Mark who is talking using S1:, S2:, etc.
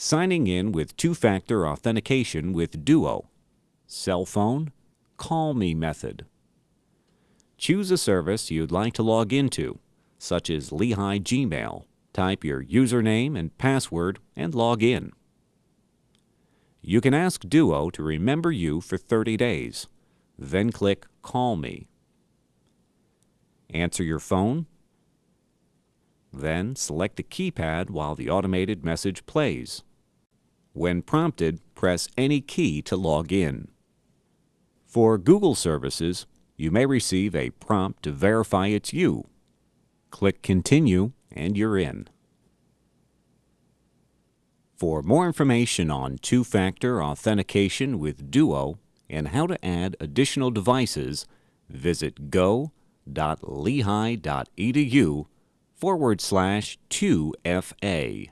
S1: Signing in with two-factor authentication with Duo. Cell phone, Call Me method. Choose a service you'd like to log into, such as Lehigh Gmail. Type your username and password and log in. You can ask Duo to remember you for 30 days. Then click Call Me. Answer your phone. Then select the keypad while the automated message plays. When prompted, press any key to log in. For Google services, you may receive a prompt to verify it's you. Click Continue and you're in. For more information on two-factor authentication with Duo and how to add additional devices, visit go.lehigh.edu forward slash 2FA.